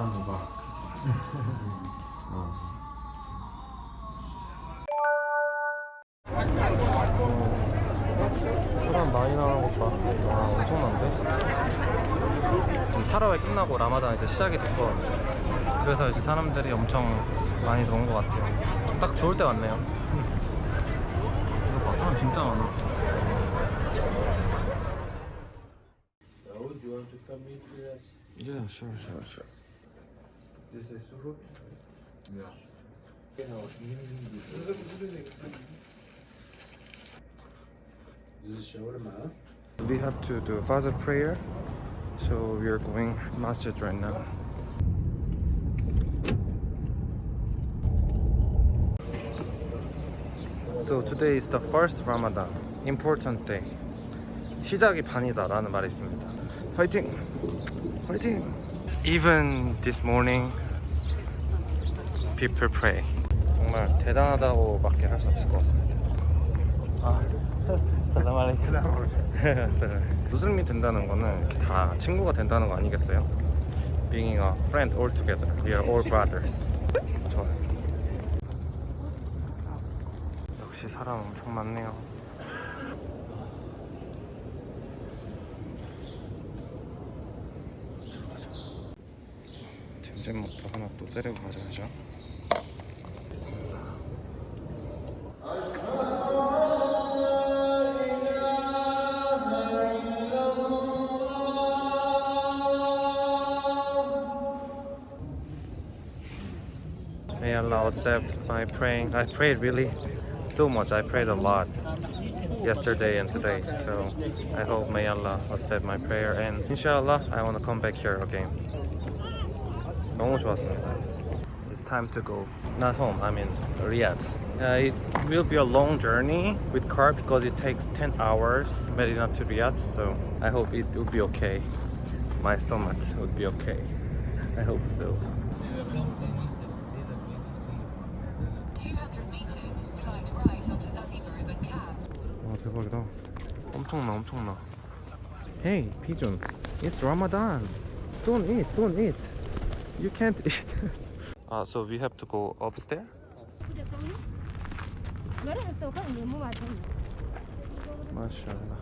Ramadan Mubarak. 어. 사람 많이 나가고 봐. 와 엄청난데? 타라웨 끝나고 라마단 이제 시작이 됐고 그래서 이제 사람들이 엄청 많이 들어온 것 같아요. 딱 좋을 때 왔네요. 이거 봐, 사람 진짜 많아. Yeah, sure, sure, sure. This is Suhoor? Yes. This is shawarma. We have to do Fajr prayer, so we are going masjid right now. So today is the first Ramadan, important day. 시작이 반이다 라는 말이 있습니다. 파이팅! 파이팅! Even this morning, people pray. 정말 대단하다고 밖에 할 수 없을 것 같습니다. 아, 살람 알레이쿰. 무슬림이 된다는 거는 다 친구가 된다는 거 아니겠어요? Being a friend all together. We are all brothers. 역시 사람 엄청 많네요. 잼잼부터 하나 또 때리고 가져야죠. 있습니다. May Allah accept my praying. I prayed really so much. I prayed a lot yesterday and today. So I hope may Allah accept my prayer and inshallah I want to come back here again. 너무 좋았습니다. It's time to go. Not home. I mean Riyadh. Uh, it will be a long journey with car because it takes 10 hours Medina to Riyadh. So I hope it will be okay. My stomach would be okay. I hope so. 200 meters, slide right onto Nazima Ribbon Cab. 와 대박이다 엄청나 엄청나 Hey pigeons It's Ramadan Don't eat don't eat You can't eat uh, So we have to go upstairs? 마샬라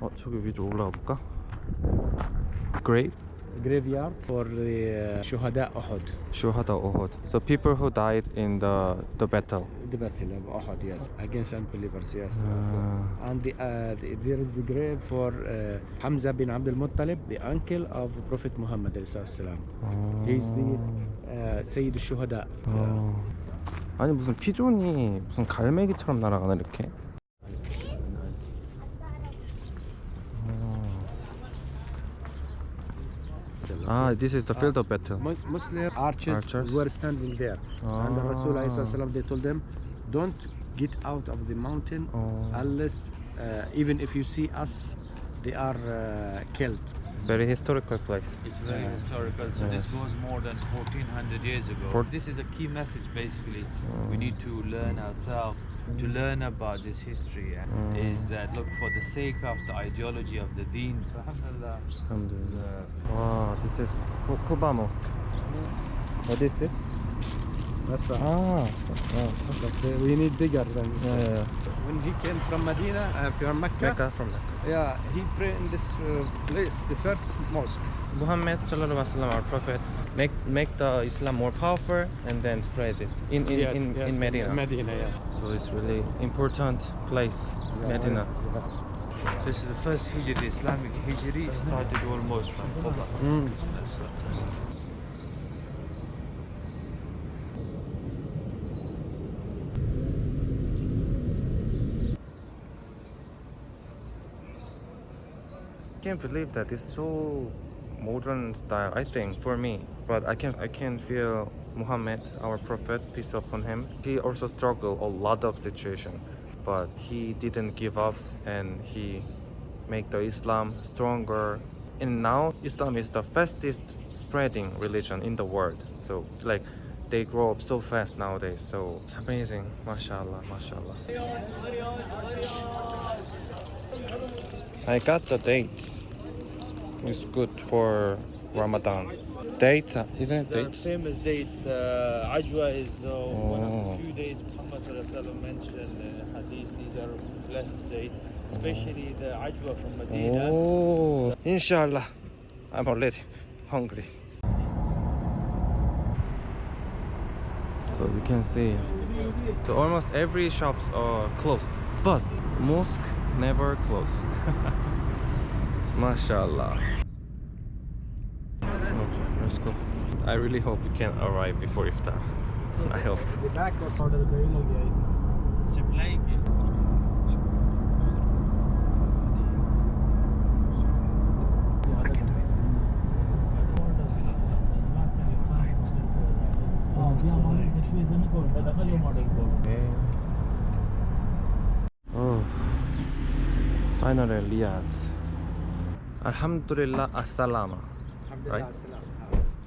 어 저기 위로 올라가 볼까? Grave? graveyard for the uh, Shuhada Uhud. Shuhada Uhud So people who died in the, the battle The battle of Uhud, yes, against unbelievers, yes. Ah. And the, uh, the, there is the grave for uh, Hamza bin Abdul Muttalib, the uncle of Prophet Muhammad. alayhi salam. 어... He's the uh, Sayyid al-Shuhada. 어... 아니 무슨 피존이 무슨 갈매기처럼 날아가네 이렇게 아, this is the field of battle. Mus- Muslim archers, Archers. were standing there. And the Rasul alayhi Ah. salam, they told them, don't get out of the mountain Oh. unless, uh, even if you see us, they are uh, killed. Very historical place. It's very Yeah. historical. So Yeah. this goes more than 1400 years ago. Four- this is a key message basically. Mm. We need to learn ourselves to learn about this history and Mm. is that look for the sake of the ideology of the deen. Alhamdulillah. Alhamdulillah. Wow, this is Ku- Quba Mosque. What is this? That's right. Ah, But uh, we need bigger than this. yeah, yeah, yeah. When he came from Medina, uh, from Mecca, Mecca from Mecca. yeah, he prayed in this uh, place, the first mosque. Muhammad sallallahu alaihi wasallam, our prophet, make make the Islam more powerful and then spread it in in yes, in, yes, in Medina. Medina, yes. So it's really important place, Medina. This is the first Hijri, Islamic Hijri started almost from Quba. Mm. That's it, that's it. Can't believe that it's so modern style i think for me. But i can i can feel muhammad our prophet peace upon him. He also struggled a lot of situation but he didn't give up and he make the islam stronger. And now islam is the fastest spreading religion in the world. So like they grow up so fast nowadays. So it's amazing. Mashallah mashallah I got the dates. It's good for Ramadan. Dates, uh, isn't it The dates? famous dates, uh, Ajwa is uh, one of Oh. the few dates Muhammad mentioned in hadith. These are blessed dates, especially the Ajwa from Medina. Oh, inshallah. I'm already hungry. So you can see, so almost every shops are closed, but mosque never closed. Mashallah. Okay, let's go. I really hope we can arrive before iftar. I hope. Supply Oh, finally Riyadh. Alhamdulillah, assalama. Right?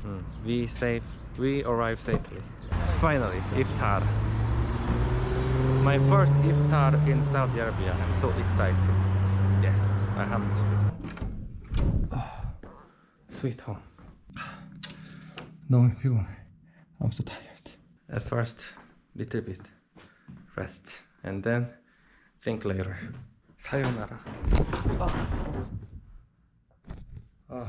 Mm, we safe. We arrived safely. Finally, iftar. My first iftar in Saudi Arabia. I'm so excited. Yes, alhamdulillah. sweet home. 너무 피곤해. I'm so tired. At first, little bit rest, and then think later. Sayonara. Ah.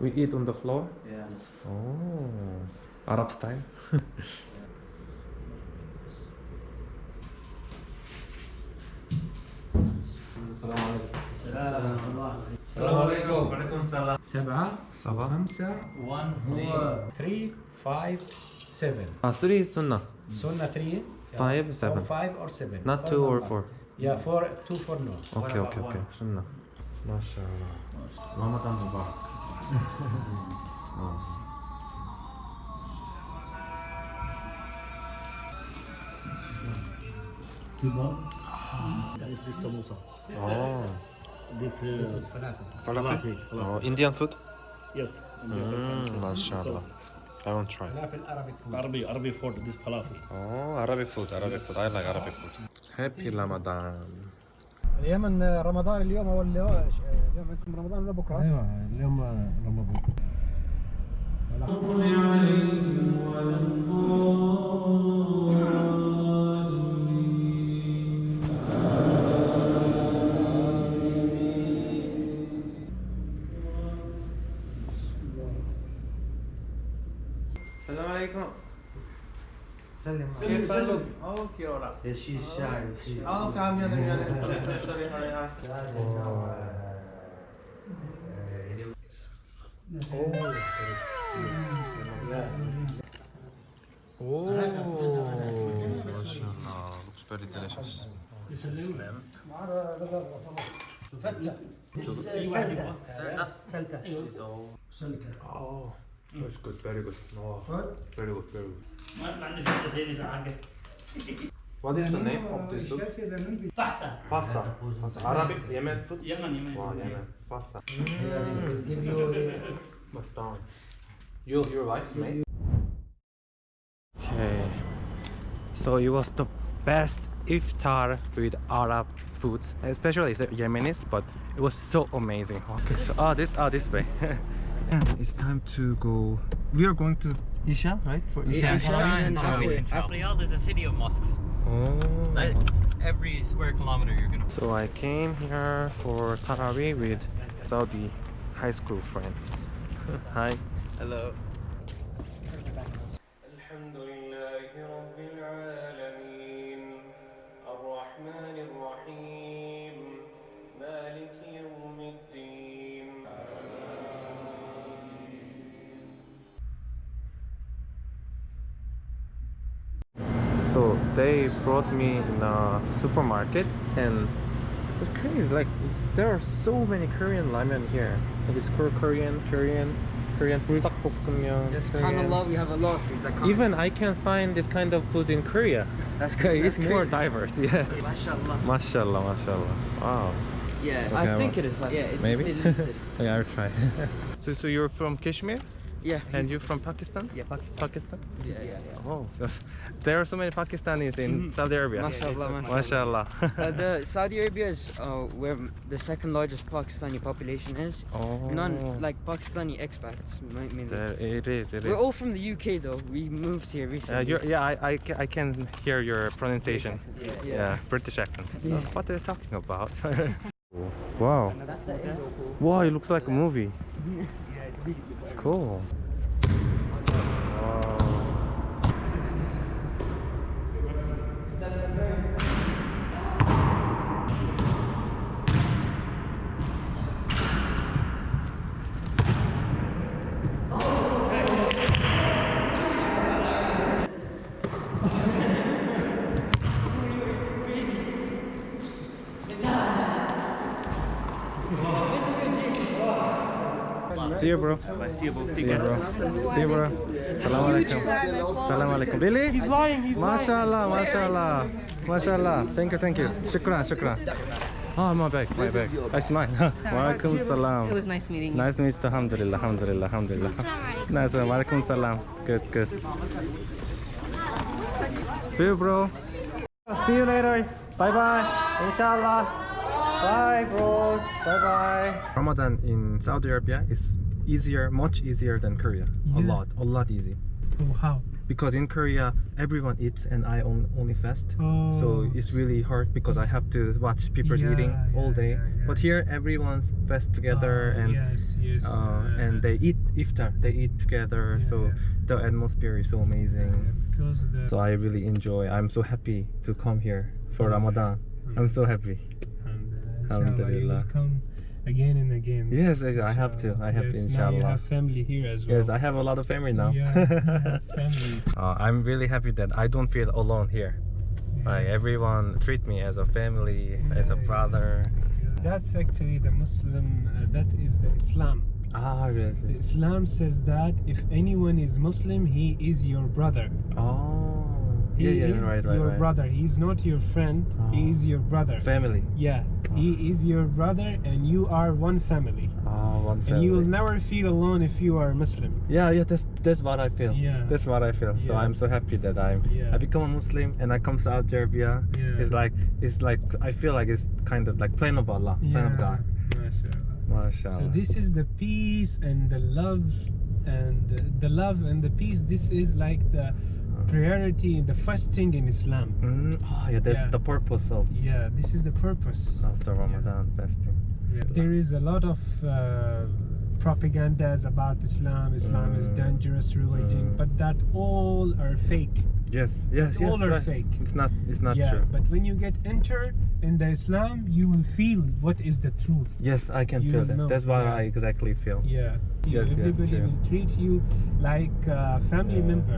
We eat on the floor. Yes. Oh, Arab style. سبعة Saba. خمسة One, هو 3 5 7 Ah, three is sunnah. Sunnah 3 Five, seven. or 5 or 7 Not two or four. yeah 4 2 4 no Okay, okay, okay. Sunnah. Mashallah. Ramadan Mubarak. Nice. Oh. This is, This is falafel Falafel? Oh, Indian food? yes. Mm, mashallah. I won't try. falafel Arabic food Arabic Arabic food. This falafel. Oh, Arabic food, Arabic food. I like Arabic food. Happy Ramadan. اليمن رمضان اليوم ولا اليوم عندكم رمضان ولا بكره؟ أيوه اليوم رمضان السلام عليكم. سلم. سلم سلم. أوكي يا شي الشاي أوكي عم يلا يلا سوري أوه. ما سلتة سلتة سلتة سلتة That's good, very good. No, What? very good, very good. Man ist nicht sehen, ist What is the name of this soup? Pasta. Pasta. Pasta. Arabic Yemen food? Yemen, Yemen. Wow, Yemen. Pasta. Give you Mustard. You, your wife, mate? Okay. So it was the best iftar with Arab foods, especially the Yemenis, but it was so amazing. Okay, so ah, oh, this ah, oh, this way. it's time to go. We are going to Isha, right? For Isha. isha and Tarawih. Riyadh is a city of mosques. Oh. Like, every square kilometer you're gonna So I came here for Tarawih with Saudi high school friends. Hi. Hello. brought me in a supermarket and it's crazy like it's, there are so many Korean ramen here like it's Kor- Korean Korean Korean 불닭볶음면 Yes, Korean. subhanallah, we have a lot of foods that come. Even I can find this kind of foods in Korea. that's Okay, crazy. it's more diverse, yeah. Mashallah. Mashallah, mashallah. Wow. Yeah, Okay, I think well, it is. Like, yeah, it, Maybe? It is, it is. okay, I'll try. so, so you're from Kashmir? Yeah. And you from Pakistan? Yeah, Pakistan. Pakistan? Yeah, yeah, yeah. Oh, there are so many Pakistanis in Saudi Arabia. Mashallah, mashallah. Uh, the Saudi Arabia is uh, where the second largest Pakistani population is. oh, None like Pakistani expats mainly. there, it is. It We're is. all from the UK though. We moved here recently. Uh, you're, yeah, I, I, I can hear your pronunciation. Yeah, Yeah, British accent. Yeah. What are you talking about? wow. That's the Indo. Wow, it looks like a movie. It's cool. Wow. See you, bro. See you, bro. See you, bro. See you, bro. Salam alaikum. Salam alaikum. Really? He's lying. He's Mashallah, mashallah. Mashallah. Thank you, thank you. Shukran, shukran. Oh, my bag, my bag. That's mine. Walaikum salam. It was nice meeting you. Nice to meet you. Alhamdulillah, alhamdulillah, alhamdulillah. Nice. Uh, walaikum salam. Good, good. See you, bro. See you later. Bye bye. Inshallah. Bye, bros. Bye bye. Ramadan in Saudi Arabia is easier, much easier than Korea. A lot, a lot easy. Oh, how? Because in Korea, everyone eats and I on, only fast. Oh. So it's really hard because I have to watch people Yeah, eating all day. yeah, yeah. But here, everyone's fast together Ah, and yes, yes. uh, and they eat iftar. They eat together. Yeah, so yeah. the atmosphere is so amazing. because the So I really enjoy. I'm so happy to come here for Ramadan. I'm so happy. Alhamdulillah. Alhamdulillah. You will come again and again. Yes, yes, I have to. I have to, Yes, Now you inshallah. have family here as well. Yes, I have a lot of family now. Yeah, family. uh, I'm really happy that I don't feel alone here. Like everyone treat me as a family, as a Yeah, brother. That's actually the Muslim. Uh, that is the Islam. Ah, The? Islam says that if anyone is Muslim, he is your brother. Oh, He yeah, yeah, is right, right, your right. brother. He's not your friend. He Oh. is your brother. Family. yeah, he ah. is your brother, and you are one family. Oh, one family. And you will never feel alone if you are Muslim. Yeah, yeah, that's that's what I feel. Yeah. That's what I feel. So I'm so happy that I'm Yeah. I become a Muslim and I come to Saudi Arabia. Yeah. It's like it's like I feel like it's kind of like plan of Allah, plan of God. MashaAllah. Mashallah. So this is the peace and the love and the, the love and the peace. This is like the priority, the first thing in Islam. Mm, oh, yeah, that's Yeah. the purpose of Yeah, this is the purpose. of the Ramadan fasting. Yeah. There is a lot of uh, propagandas about Islam. Islam is Mm. dangerous religion, Mm. but that all are fake. Yes, yes, yes. all are right. fake. It's not. It's not yeah, true. but when you get entered in the Islam, you will feel what is the truth. Yes, I can You feel that. know, That's what yeah. I exactly feel. Yeah. Yes, yes, Everybody true. will treat you like a family Yeah. member.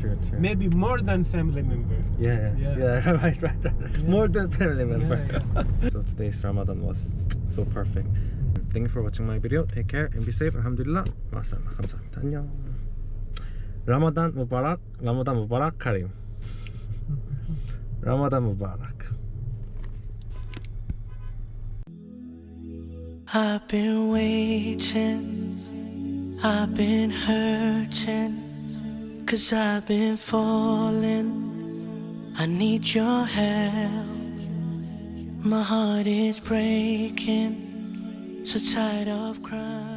True, true. Maybe more than family member. Yeah, yeah, Yeah. yeah, right, right, right. More than family member. Yeah, so today's Ramadan was so perfect. Thank you for watching my video. Take care and be safe. Alhamdulillah. 마살라. 감사합니다. 안녕. Ramadan Mubarak. Ramadan Mubarak Karim. Ramadan Mubarak. I've been waiting, I've been hurting, cause I've been falling. I need your help. My heart is breaking, so tired of crying.